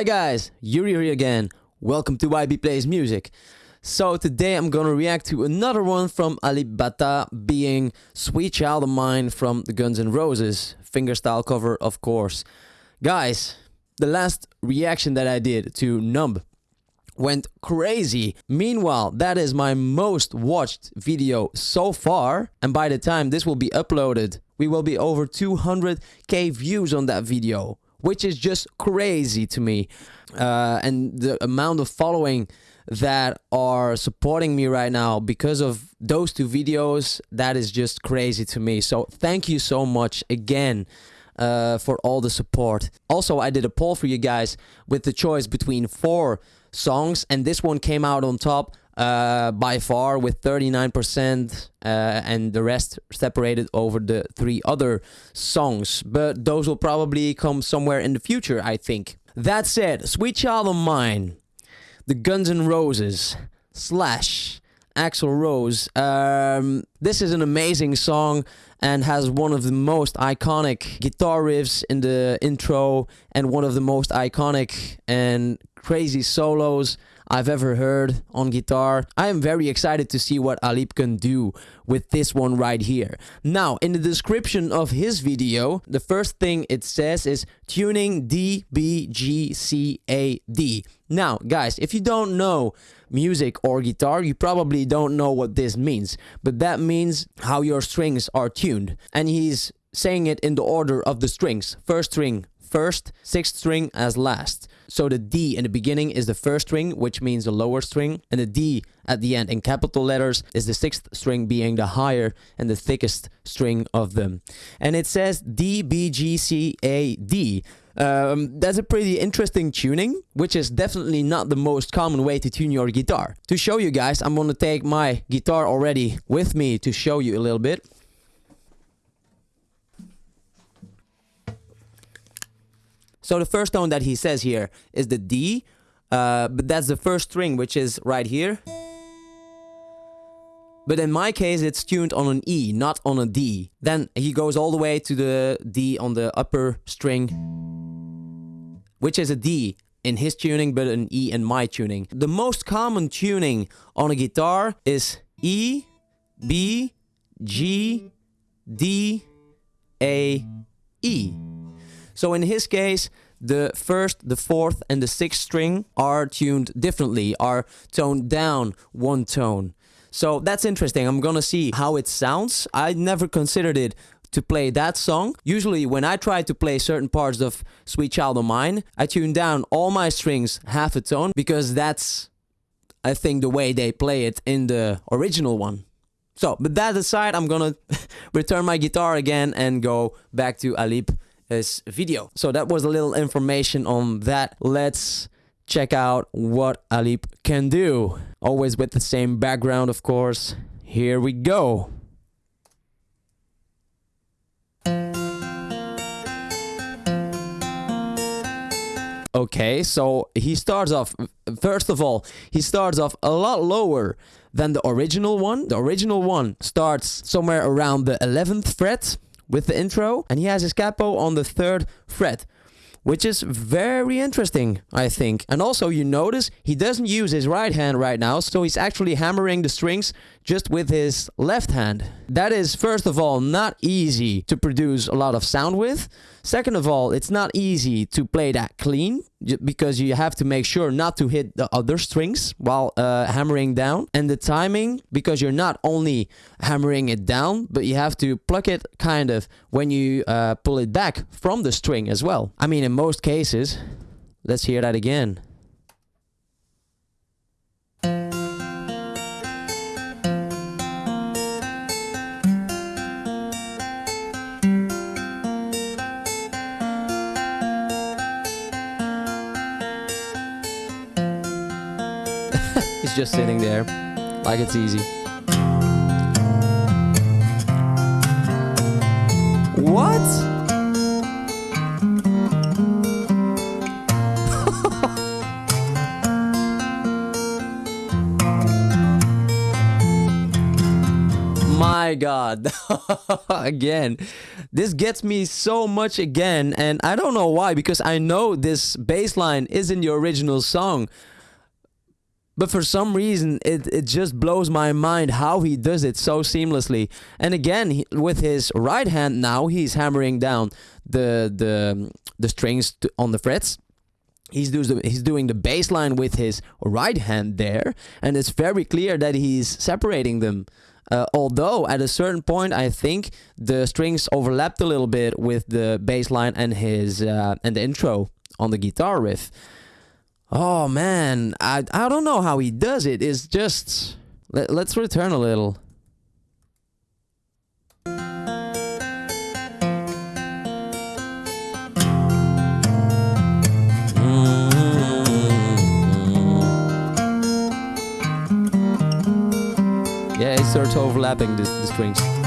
Hi guys, Yuri here again. Welcome to YB Plays Music. So today I'm gonna react to another one from Alip Ba being Sweet Child of Mine from the Guns N' Roses fingerstyle cover of course. Guys, the last reaction that I did to Numb went crazy. Meanwhile, that is my most watched video so far and by the time this will be uploaded, we will be over 200k views on that video which is just crazy to me. Uh, and the amount of following that are supporting me right now because of those two videos, that is just crazy to me. So thank you so much again. Uh, for all the support. Also, I did a poll for you guys with the choice between four songs, and this one came out on top uh, by far with 39% uh, and the rest separated over the three other songs. But those will probably come somewhere in the future, I think. That said, Sweet Child of Mine, the Guns N' Roses, Slash, Axl Rose. Um, this is an amazing song and has one of the most iconic guitar riffs in the intro and one of the most iconic and crazy solos I've ever heard on guitar. I am very excited to see what Alip can do with this one right here. Now, in the description of his video, the first thing it says is tuning D, B, G, C, A, D. Now, guys, if you don't know music or guitar, you probably don't know what this means. But that means how your strings are tuned. And he's saying it in the order of the strings. First string first, sixth string as last. So the D in the beginning is the first string, which means the lower string, and the D at the end in capital letters is the sixth string being the higher and the thickest string of them. And it says D, B, G, C, A, D. Um, that's a pretty interesting tuning, which is definitely not the most common way to tune your guitar. To show you guys, I'm gonna take my guitar already with me to show you a little bit. So the first tone that he says here is the D, uh, but that's the first string, which is right here. But in my case, it's tuned on an E, not on a D. Then he goes all the way to the D on the upper string, which is a D in his tuning, but an E in my tuning. The most common tuning on a guitar is E, B, G, D, A, E. So in his case, the first, the fourth, and the sixth string are tuned differently, are toned down one tone. So that's interesting. I'm gonna see how it sounds. I never considered it to play that song. Usually when I try to play certain parts of Sweet Child of Mine, I tune down all my strings half a tone because that's, I think, the way they play it in the original one. So, but that aside, I'm gonna return my guitar again and go back to Alip this video. So that was a little information on that. Let's check out what Alip can do. Always with the same background, of course. Here we go. Okay, so he starts off, first of all, he starts off a lot lower than the original one. The original one starts somewhere around the 11th fret with the intro and he has his capo on the third fret which is very interesting, I think. And also you notice he doesn't use his right hand right now, so he's actually hammering the strings just with his left hand. That is, first of all, not easy to produce a lot of sound with. Second of all, it's not easy to play that clean because you have to make sure not to hit the other strings while uh, hammering down. And the timing, because you're not only hammering it down, but you have to pluck it kind of when you uh, pull it back from the string as well. I mean, in most cases, let's hear that again. He's just sitting there like it's easy. What? my god. again. This gets me so much again and I don't know why because I know this bass line is in the original song. But for some reason, it, it just blows my mind how he does it so seamlessly. And again, he, with his right hand now, he's hammering down the the the strings on the frets. He's doing the, he's doing the bass line with his right hand there, and it's very clear that he's separating them. Uh, although at a certain point, I think the strings overlapped a little bit with the bass line and his uh, and the intro on the guitar riff. Oh man, I I don't know how he does it. It's just let, let's return a little. Mm-hmm. Yeah, it starts overlapping the, the strings.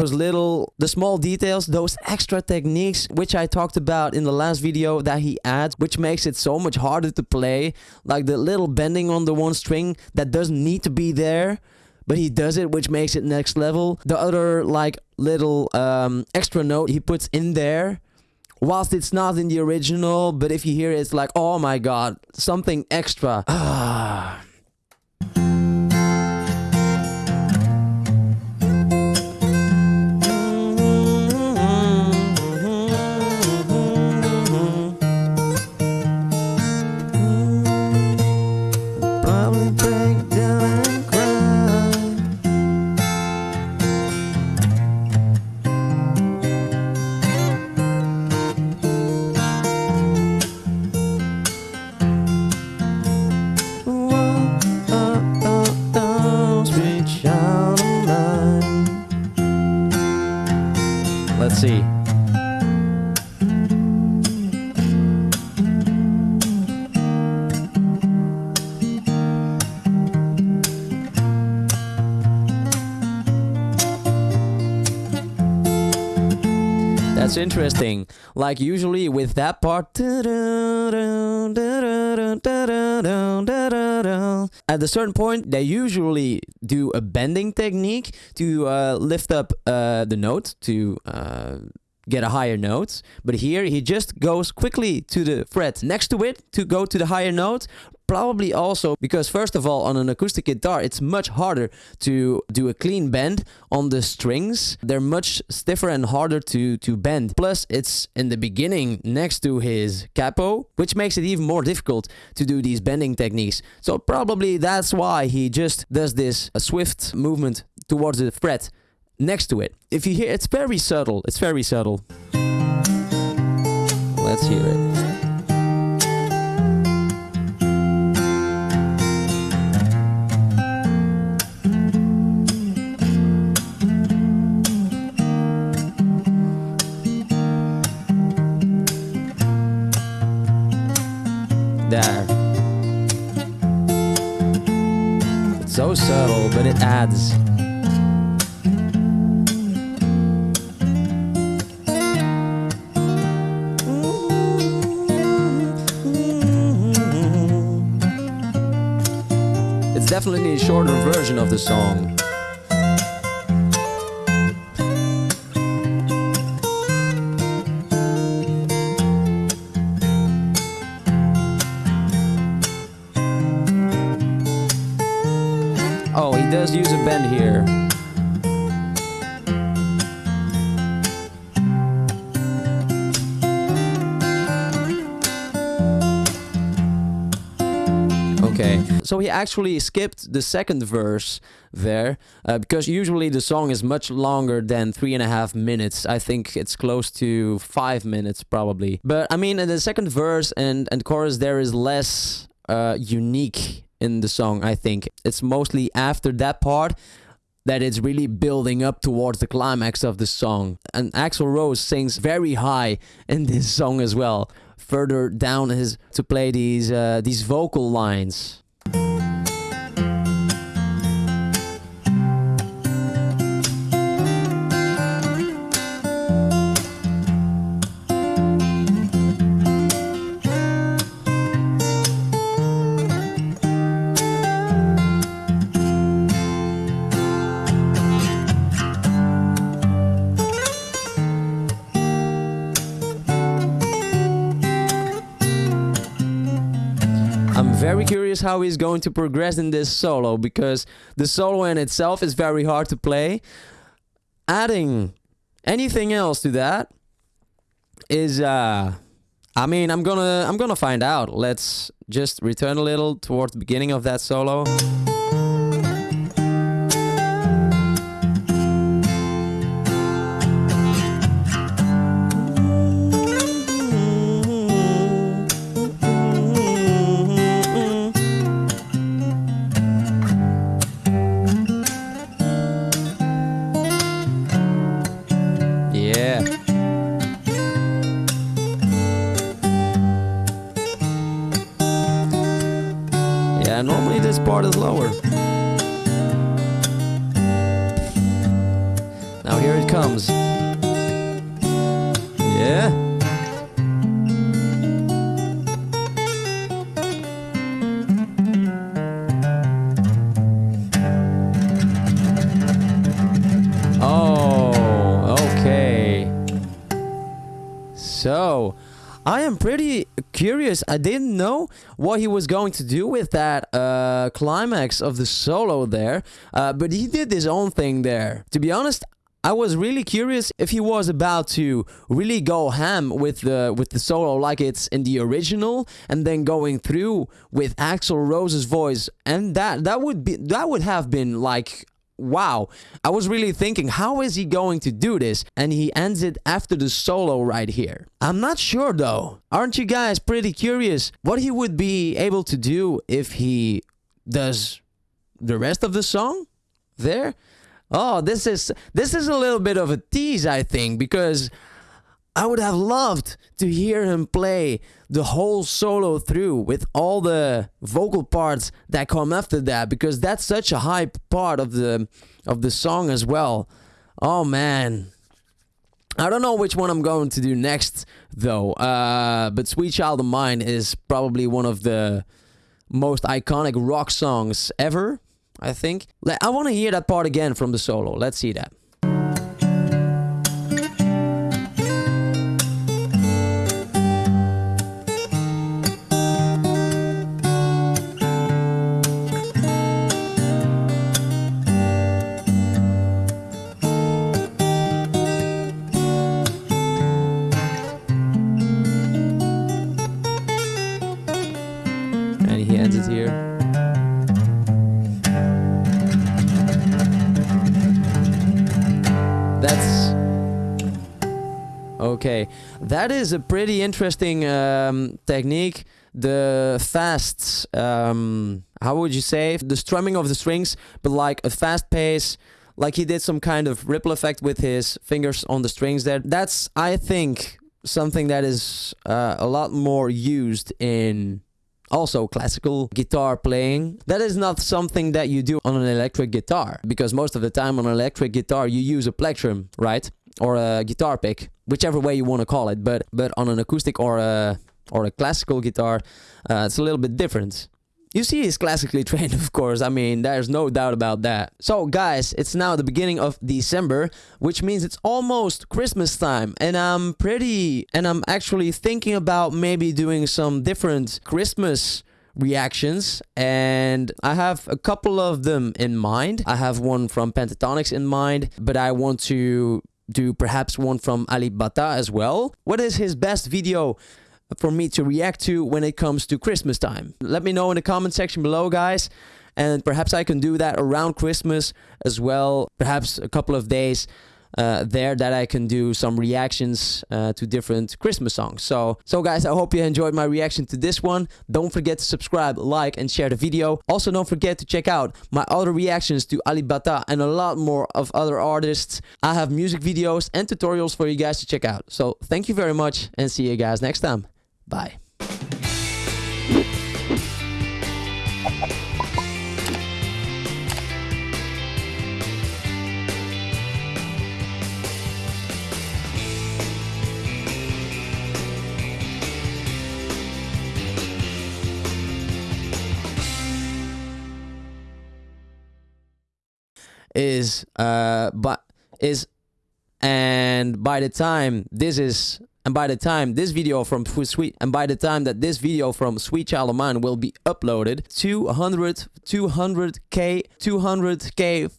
Those little the small details those extra techniques which i talked about in the last video that he adds which makes it so much harder to play. Like the little bending on the one string that doesn't need to be there but he does it which makes it next level. The other like little um, extra note he puts in there whilst it's not in the original but if you hear it it's like oh my god something extra That's interesting. Like usually with that part, at a certain point, they usually do a bending technique to uh, lift up uh, the note to uh, get a higher note. But here he just goes quickly to the fret next to it to go to the higher note. Probably also because first of all on an acoustic guitar it's much harder to do a clean bend on the strings. They're much stiffer and harder to, to bend. Plus it's in the beginning next to his capo which makes it even more difficult to do these bending techniques. So probably that's why he just does this a swift movement towards the fret next to it. If you hear, it's very subtle. It's very subtle. Let's hear it. There. It's so subtle, but it adds It's definitely a shorter version of the song. Oh, he does use a bend here. Okay, so he actually skipped the second verse there uh, because usually the song is much longer than three and a half minutes. I think it's close to five minutes probably. But I mean, in the second verse and and chorus, there is less uh, unique in the song. I think it's mostly after that part that it's really building up towards the climax of the song. And Axl Rose sings very high in this song as well. Further down his to play these uh, these vocal lines. Curious how he's going to progress in this solo because the solo in itself is very hard to play. Adding anything else to that is uh I mean, I'm going to I'm going to find out. Let's just return a little towards the beginning of that solo. Pretty curious. I didn't know what he was going to do with that uh, climax of the solo there, uh, but he did his own thing there. To be honest, I was really curious if he was about to really go ham with the with the solo like it's in the original, and then going through with Axl Rose's voice, and that that would be that would have been like wow. I was really thinking, how is he going to do this? And he ends it after the solo right here. I'm not sure though. Aren't you guys pretty curious what he would be able to do if he does the rest of the song there? Oh, this is this is a little bit of a tease, I think, because I would have loved to hear him play the whole solo through with all the vocal parts that come after that because that's such a high part of the of the song as well. Oh man. I don't know which one I'm going to do next though. Uh, but Sweet Child of Mine is probably one of the most iconic rock songs ever, I think. I want to hear that part again from the solo. Let's see that. That is a pretty interesting um, technique. The fast, um, how would you say, the strumming of the strings, but like a fast pace, like he did some kind of ripple effect with his fingers on the strings there. That's, I think, something that is uh, a lot more used in also classical guitar playing. That is not something that you do on an electric guitar because most of the time on an electric guitar you use a plectrum, right? Or a guitar pick, whichever way you want to call it. But but on an acoustic or a or a classical guitar, uh, it's a little bit different. You see, he's classically trained, of course. I mean, there's no doubt about that. So, guys, it's now the beginning of December, which means it's almost Christmas time. And I'm pretty, and I'm actually thinking about maybe doing some different Christmas reactions and I have a couple of them in mind. I have one from Pentatonix in mind, but I want to do perhaps one from Alip Ba Ta as well. What is his best video for me to react to when it comes to Christmas time. Let me know in the comment section below, guys. And perhaps I can do that around Christmas as well. Perhaps a couple of days uh, there that I can do some reactions uh, to different Christmas songs. So, so guys, I hope you enjoyed my reaction to this one. Don't forget to subscribe, like, and share the video. Also, don't forget to check out my other reactions to Alip Ba Ta and a lot more of other artists. I have music videos and tutorials for you guys to check out. So, thank you very much and see you guys next time. Bye. Is uh but is and by the time this is and by the time this video from Sweet and by the time that this video from Sweet Child of Mine will be uploaded 200 200k 200k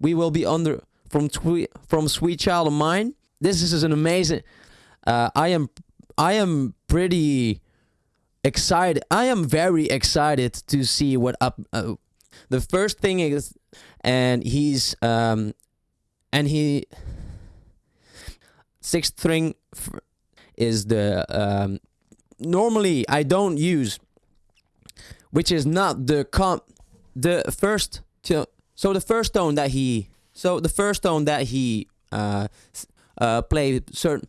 we will be under from tweet from Sweet Child of Mine. This is an amazing uh, I am I am pretty excited I am very excited to see what up uh, the first thing is and he's um and he sixth string is the um normally I don't use which is not the com the first so the first tone that he so the first tone that he uh uh played certain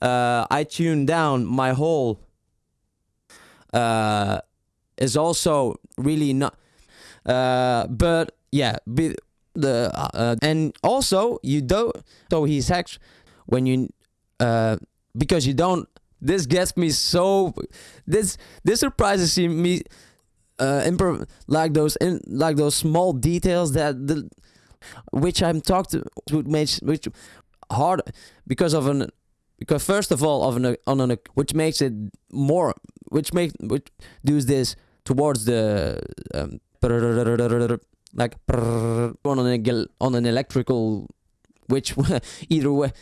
uh I tuned down my whole uh is also really not uh but yeah, be, the uh, uh, and also you don't. So he's actually when you uh because you don't. This gets me so. This this surprises me. Uh, improv like those in like those small details that the which I'm talked to which makes which hard because of an because first of all of an on an which makes it more which make which does this towards the um, like on an on an electrical which either way